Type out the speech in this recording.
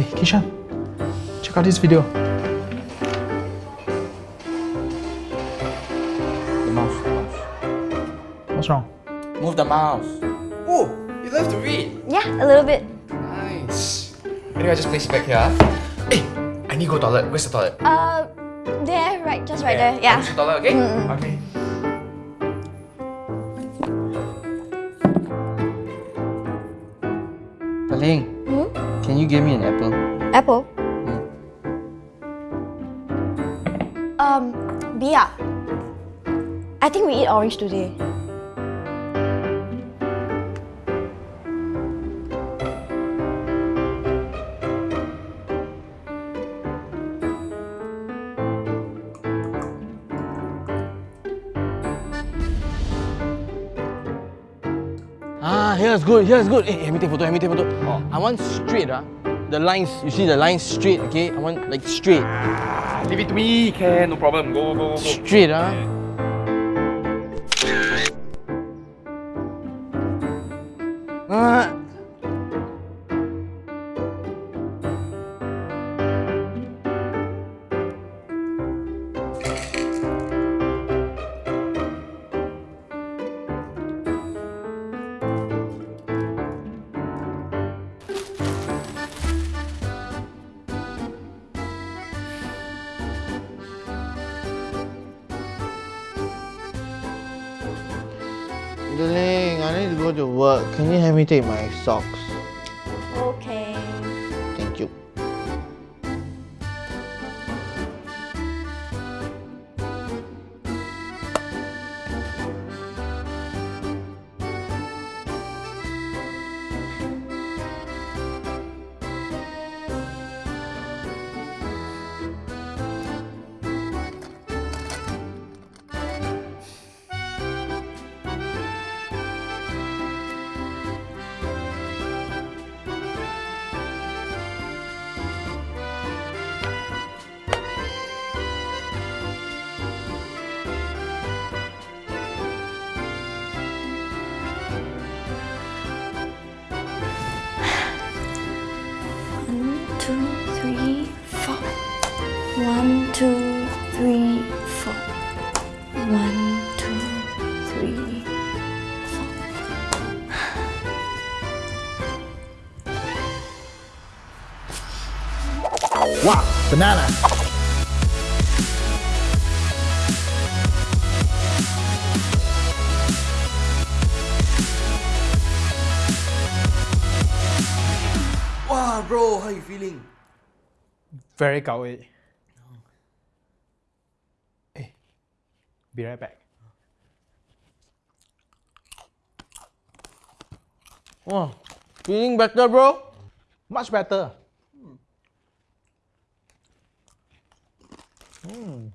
Hey, Kishan, check out this video. The mouse, the mouse. What's wrong? Move the mouse. Oh, you love to read. Yeah, a little bit. Nice. Anyway, I just place it back here. Hey, I need to go toilet. Where's the toilet? Uh, there, right, just right there. Yeah. Use the toilet, okay? Okay. Paling, can you give me an apple? Apple. Um, Bia. I think we eat orange today. Here's good, here's good. Hey, let me take photo, let me take photo. Oh. I want straight, ah. The lines, you see the lines straight, okay? I want like straight. Ah, leave it to me. Can, no problem. Go, go, go. Straight, ah. Ah. Darling, I need to go to work. Can you help me take my socks? Okay. One, two, three, four. One, two, three, four. Wow, banana. Wow, bro, how you feeling? Very gao Hey, be right back. Wow, feeling better, bro? Much better. Hmm.